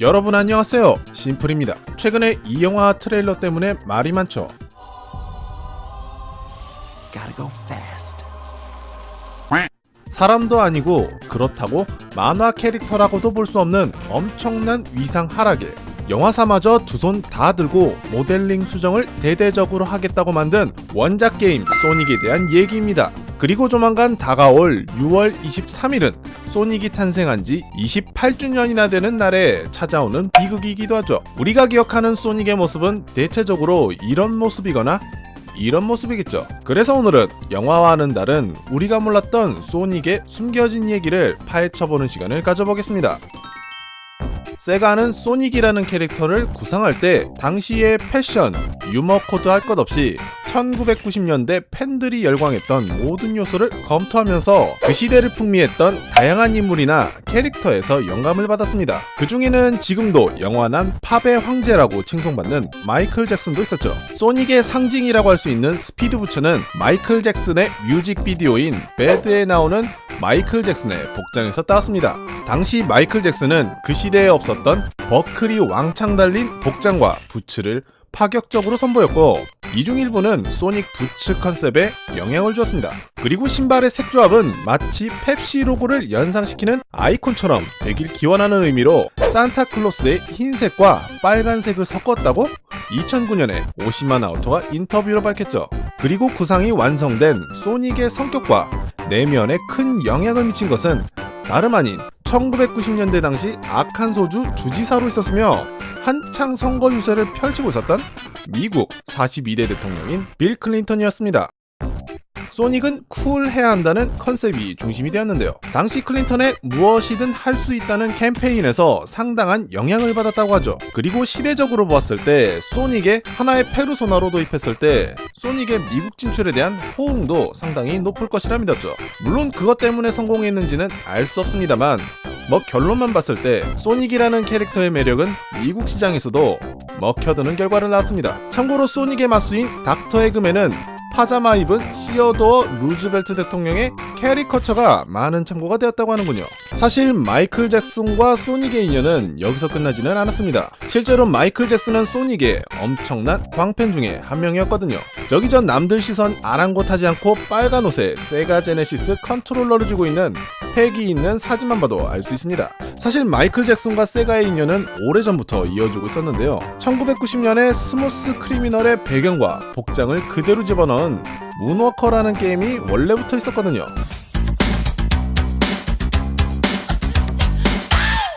여러분 안녕하세요 심플입니다 최근에 이 영화 트레일러 때문에 말이 많죠. 사람도 아니고 그렇다고 만화 캐릭터라고도 볼 수 없는 엄청난 위상 하락에 영화사마저 두 손 다 들고 모델링 수정을 대대적으로 하겠다고 만든 원작 게임 소닉에 대한 얘기입니다. 그리고 조만간 다가올 6월 23일은 소닉이 탄생한 지 28주년이나 되는 날에 찾아오는 비극이기도 하죠. 우리가 기억하는 소닉의 모습은 대체적으로 이런 모습이거나 이런 모습이겠죠. 그래서 오늘은 영화와는 다른 우리가 몰랐던 소닉의 숨겨진 얘기를 파헤쳐보는 시간을 가져보겠습니다. 세가는 소닉이라는 캐릭터를 구상할 때 당시의 패션, 유머 코드 할 것 없이 1990년대 팬들이 열광했던 모든 요소를 검토하면서 그 시대를 풍미했던 다양한 인물이나 캐릭터에서 영감을 받았습니다. 그 중에는 지금도 영원한 팝의 황제라고 칭송받는 마이클 잭슨도 있었죠. 소닉의 상징이라고 할 수 있는 스피드 부츠는 마이클 잭슨의 뮤직비디오인 배드에 나오는 마이클 잭슨의 복장에서 따왔습니다. 당시 마이클 잭슨은 그 시대에 없었던 버클이 왕창 달린 복장과 부츠를 파격적으로 선보였고 이중 일부는 소닉 부츠 컨셉에 영향을 주었습니다. 그리고 신발의 색 조합은 마치 펩시 로고를 연상시키는 아이콘처럼 되길 기원하는 의미로 산타클로스의 흰색과 빨간색을 섞었다고 2009년에 오시마 나오토가 인터뷰로 밝혔죠. 그리고 구상이 완성된 소닉의 성격과 내면에 큰 영향을 미친 것은 다름 아닌 1990년대 당시 악한 소주 주지사로 있었으며 한창 선거 유세를 펼치고 있었던 미국 42대 대통령인 빌 클린턴이었습니다. 소닉은 쿨해야 한다는 컨셉이 중심이 되었는데요. 당시 클린턴의 무엇이든 할 수 있다는 캠페인에서 상당한 영향을 받았다고 하죠. 그리고 시대적으로 보았을 때 소닉의 하나의 페르소나로 도입했을 때 소닉의 미국 진출에 대한 호응도 상당히 높을 것이라 믿었죠. 물론 그것 때문에 성공했는지는 알 수 없습니다만 뭐 결론만 봤을 때 소닉이라는 캐릭터의 매력은 미국 시장에서도 먹혀드는 결과를 낳았습니다. 참고로 소닉의 맞수인 닥터 에그맨은 파자마 입은 시어도어 루즈벨트 대통령의 캐리커처가 많은 참고가 되었다고 하는군요. 사실 마이클 잭슨과 소닉의 인연은 여기서 끝나지는 않았습니다. 실제로 마이클 잭슨은 소닉의 엄청난 광팬 중에 한 명이었거든요. 저기 전 남들 시선 아랑곳하지 않고 빨간 옷에 세가 제네시스 컨트롤러를 쥐고 있는 팩이 있는 사진만 봐도 알 수 있습니다. 사실 마이클 잭슨과 세가의 인연은 오래전부터 이어지고 있었는데요. 1990년에 Smooth Criminal의 배경과 복장을 그대로 집어넣은 Moonwalker라는 게임이 원래부터 있었거든요.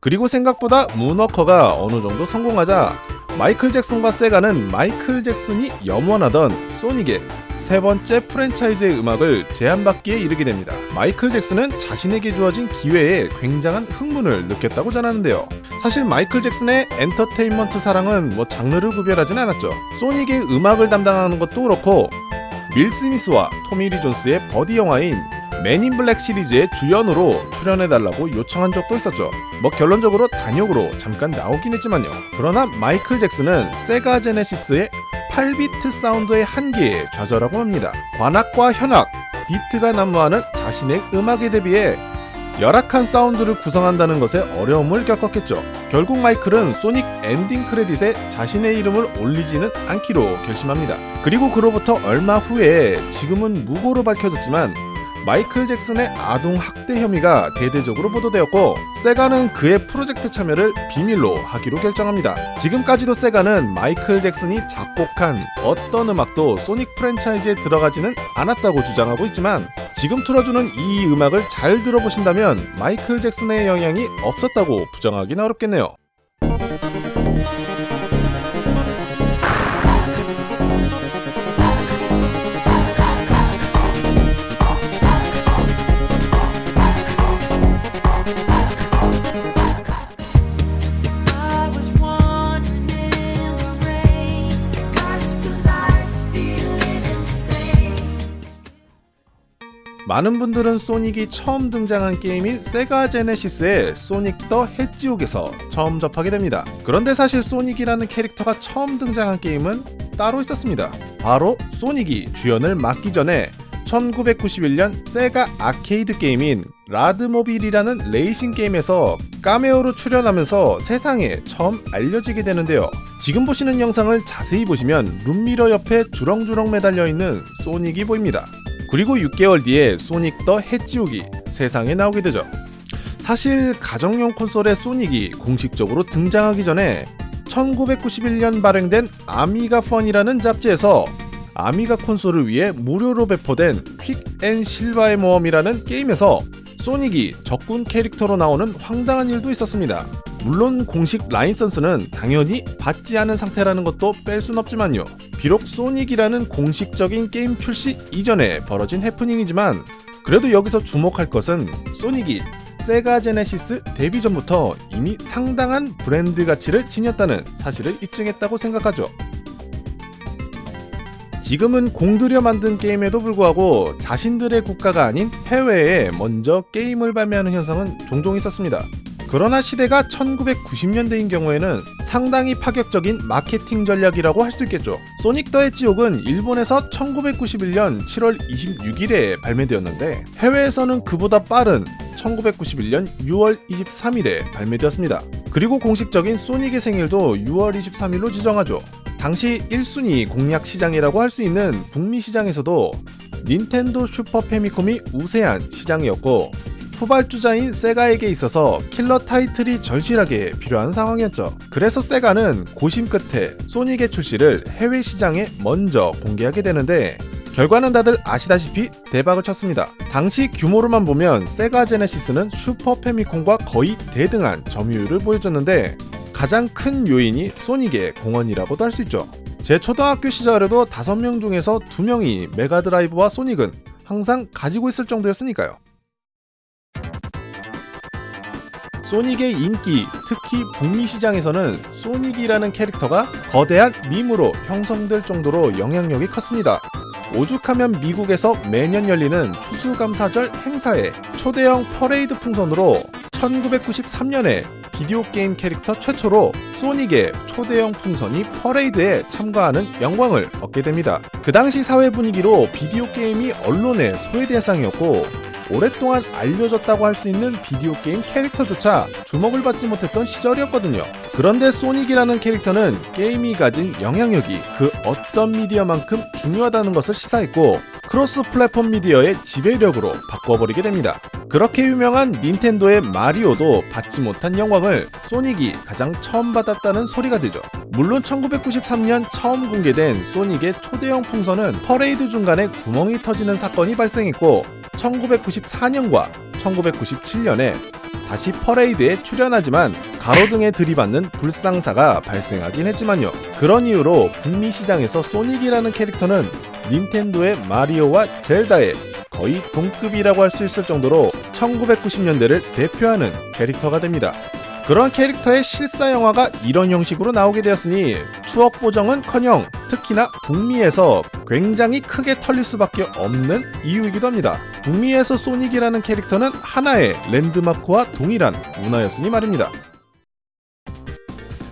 그리고 생각보다 문워커가 어느 정도 성공하자 마이클 잭슨과 세가는 마이클 잭슨이 염원하던 소닉의 세 번째 프랜차이즈의 음악을 제안받기에 이르게 됩니다. 마이클 잭슨은 자신에게 주어진 기회에 굉장한 흥분을 느꼈다고 전하는데요. 사실 마이클 잭슨의 엔터테인먼트 사랑은 뭐 장르를 구별하진 않았죠. 소닉의 음악을 담당하는 것도 그렇고 윌 스미스와 토미 리 존스의 버디 영화인 Men in Black 시리즈의 주연으로 출연해달라고 요청한 적도 있었죠. 뭐 결론적으로 단역으로 잠깐 나오긴 했지만요. 그러나 마이클 잭슨은 세가 제네시스의 8비트 사운드의 한계에 좌절하고 합니다. 관악과 현악, 비트가 난무하는 자신의 음악에 대비해 열악한 사운드를 구성한다는 것에 어려움을 겪었겠죠. 결국 마이클은 소닉 엔딩 크레딧에 자신의 이름을 올리지는 않기로 결심합니다. 그리고 그로부터 얼마 후에 지금은 무고로 밝혀졌지만 마이클 잭슨의 아동 학대 혐의가 대대적으로 보도되었고 세가는 그의 프로젝트 참여를 비밀로 하기로 결정합니다. 지금까지도 세가는 마이클 잭슨이 작곡한 어떤 음악도 소닉 프랜차이즈에 들어가지는 않았다고 주장하고 있지만 지금 틀어주는 이 음악을 잘 들어보신다면 마이클 잭슨의 영향이 없었다고 부정하기는 어렵겠네요. 많은 분들은 소닉이 처음 등장한 게임인 세가 제네시스의 Sonic the Hedgehog에서 처음 접하게 됩니다. 그런데 사실 소닉이라는 캐릭터가 처음 등장한 게임은 따로 있었습니다. 바로 소닉이 주연을 맡기 전에 1991년 세가 아케이드 게임인 Rad Mobile이라는 레이싱 게임에서 까메오로 출연하면서 세상에 처음 알려지게 되는데요. 지금 보시는 영상을 자세히 보시면 룸미러 옆에 주렁주렁 매달려 있는 소닉이 보입니다. 그리고 6개월 뒤에 Sonic the Hedgehog이 세상에 나오게 되죠. 사실 가정용 콘솔의 소닉이 공식적으로 등장하기 전에 1991년 발행된 Amiga Fun이라는 잡지에서 아미가 콘솔을 위해 무료로 배포된 Quik and Silva의 모험이라는 게임에서 소닉이 적군 캐릭터로 나오는 황당한 일도 있었습니다. 물론 공식 라이선스는 당연히 받지 않은 상태라는 것도 뺄 순 없지만요. 비록 소닉이라는 공식적인 게임 출시 이전에 벌어진 해프닝이지만 그래도 여기서 주목할 것은 소닉이 세가 제네시스 데뷔 전부터 이미 상당한 브랜드 가치를 지녔다는 사실을 입증했다고 생각하죠. 지금은 공들여 만든 게임에도 불구하고 자신들의 국가가 아닌 해외에 먼저 게임을 발매하는 현상은 종종 있었습니다. 그러나 시대가 1990년대인 경우에는 상당히 파격적인 마케팅 전략이라고 할 수 있겠죠. 소닉 더 해지옥은 일본에서 1991년 7월 26일에 발매되었는데 해외에서는 그보다 빠른 1991년 6월 23일에 발매되었습니다. 그리고 공식적인 소닉의 생일도 6월 23일로 지정하죠. 당시 1순위 공략 시장이라고 할 수 있는 북미 시장에서도 닌텐도 슈퍼 패미콤이 우세한 시장이었고 후발주자인 세가에게 있어서 킬러 타이틀이 절실하게 필요한 상황이었죠. 그래서 세가는 고심 끝에 소닉의 출시를 해외 시장에 먼저 공개하게 되는데 결과는 다들 아시다시피 대박을 쳤습니다. 당시 규모로만 보면 세가 제네시스는 슈퍼 패미콤과 거의 대등한 점유율을 보여줬는데 가장 큰 요인이 소닉의 공헌이라고도 할 수 있죠. 제 초등학교 시절에도 5명 중에서 2명이 메가드라이브와 소닉은 항상 가지고 있을 정도였으니까요. 소닉의 인기, 특히 북미 시장에서는 소닉이라는 캐릭터가 거대한 밈으로 형성될 정도로 영향력이 컸습니다. 오죽하면 미국에서 매년 열리는 추수감사절 행사에 초대형 퍼레이드 풍선으로 1993년에 비디오 게임 캐릭터 최초로 소닉의 초대형 풍선이 퍼레이드에 참가하는 영광을 얻게 됩니다. 그 당시 사회 분위기로 비디오 게임이 언론의 소외 대상이었고 오랫동안 알려졌다고 할 수 있는 비디오 게임 캐릭터조차 주목을 받지 못했던 시절이었거든요. 그런데 소닉이라는 캐릭터는 게임이 가진 영향력이 그 어떤 미디어만큼 중요하다는 것을 시사했고 cross platform 미디어의 지배력으로 바꿔버리게 됩니다. 그렇게 유명한 닌텐도의 마리오도 받지 못한 영광을 소닉이 가장 처음 받았다는 소리가 되죠. 물론 1993년 처음 공개된 소닉의 초대형 풍선은 퍼레이드 중간에 구멍이 터지는 사건이 발생했고 1994년과 1997년에 다시 퍼레이드에 출연하지만 가로등에 들이받는 불상사가 발생하긴 했지만요. 그런 이유로 북미 시장에서 소닉이라는 캐릭터는 닌텐도의 마리오와 젤다의 거의 동급이라고 할 수 있을 정도로 1990년대를 대표하는 캐릭터가 됩니다. 그런 캐릭터의 실사 영화가 이런 형식으로 나오게 되었으니 추억 보정은커녕 특히나 북미에서 굉장히 크게 털릴 수밖에 없는 이유이기도 합니다. 북미에서 소닉이라는 캐릭터는 하나의 랜드마크와 동일한 문화였으니 말입니다.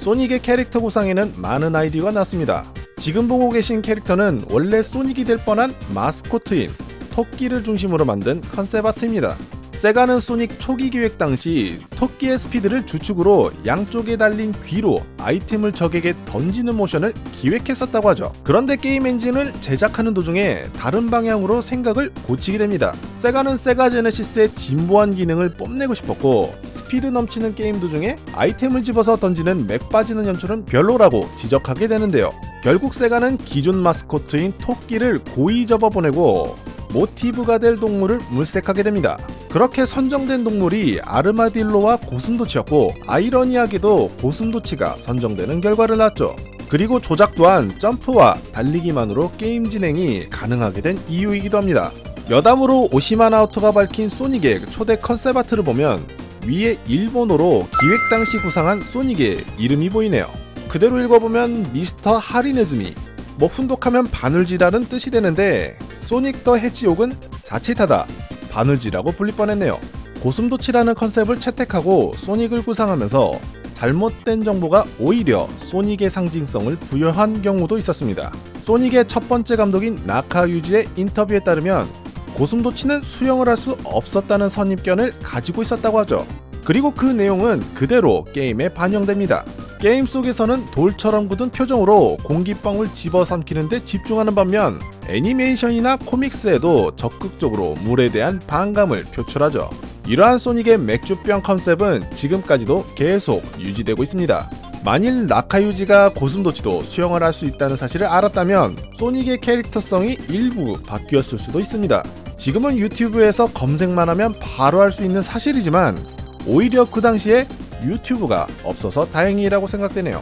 소닉의 캐릭터 구상에는 많은 아이디어가 나왔습니다. 지금 보고 계신 캐릭터는 원래 소닉이 될 뻔한 마스코트인 토끼를 중심으로 만든 concept art입니다. 세가는 소닉 초기 기획 당시 토끼의 스피드를 주축으로 양쪽에 달린 귀로 아이템을 적에게 던지는 모션을 기획했었다고 하죠. 그런데 게임 엔진을 제작하는 도중에 다른 방향으로 생각을 고치게 됩니다. 세가는 세가 제네시스의 진보한 기능을 뽐내고 싶었고 스피드 넘치는 게임 도중에 아이템을 집어서 던지는 맥 빠지는 연출은 별로라고 지적하게 되는데요. 결국 세가는 기존 마스코트인 토끼를 고이 접어보내고 모티브가 될 동물을 물색하게 됩니다. 그렇게 선정된 동물이 아르마딜로와 고슴도치였고 아이러니하게도 고슴도치가 선정되는 결과를 낳았죠. 그리고 조작 또한 점프와 달리기만으로 게임 진행이 가능하게 된 이유이기도 합니다. 여담으로 오시마나우토가 밝힌 소닉의 초대 컨셉 아트를 보면 위에 일본어로 기획 당시 구상한 소닉의 이름이 보이네요. 그대로 읽어보면 미스터 하리네즈미 뭐 훈독하면 바늘쥐라는 뜻이 되는데 소닉 더 해지옥은 자칫하다 바늘쥐라고 불릴 뻔했네요. 고슴도치라는 컨셉을 채택하고 소닉을 구상하면서 잘못된 정보가 오히려 소닉의 상징성을 부여한 경우도 있었습니다. 소닉의 첫 번째 감독인 나카 유지의 인터뷰에 따르면 고슴도치는 수영을 할 수 없었다는 선입견을 가지고 있었다고 하죠. 그리고 그 내용은 그대로 게임에 반영됩니다. 게임 속에서는 돌처럼 굳은 표정으로 공기방울 집어삼키는 데 집중하는 반면 애니메이션이나 코믹스에도 적극적으로 물에 대한 반감을 표출하죠. 이러한 소닉의 맥주병 컨셉은 지금까지도 계속 유지되고 있습니다. 만일 나카유지가 고슴도치도 수영을 할 수 있다는 사실을 알았다면 소닉의 캐릭터성이 일부 바뀌었을 수도 있습니다. 지금은 유튜브에서 검색만 하면 바로 할 수 있는 사실이지만 오히려 그 당시에 유튜브가 없어서 다행이라고 생각되네요.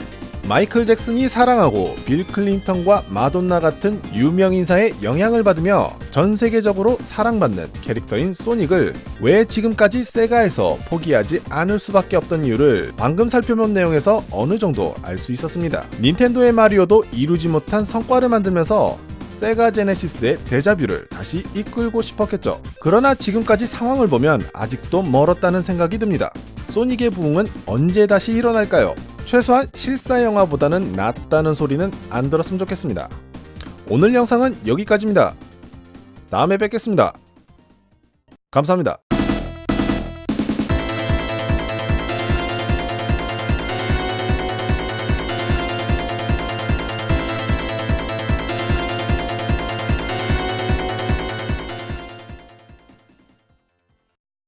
마이클 잭슨이 사랑하고 빌 클린턴과 마돈나 같은 유명 인사의 영향을 받으며 전 세계적으로 사랑받는 캐릭터인 소닉을 왜 지금까지 세가에서 포기하지 않을 수밖에 없던 이유를 방금 살펴본 내용에서 어느 정도 알 수 있었습니다. 닌텐도의 마리오도 이루지 못한 성과를 만들면서 세가 제네시스의 데자뷰를 다시 이끌고 싶었겠죠. 그러나 지금까지 상황을 보면 아직도 멀었다는 생각이 듭니다. 소닉의 부흥은 언제 다시 일어날까요? 최소한 실사 영화보다는 낫다는 소리는 안 들었으면 좋겠습니다. 오늘 영상은 여기까지입니다. 다음에 뵙겠습니다. 감사합니다.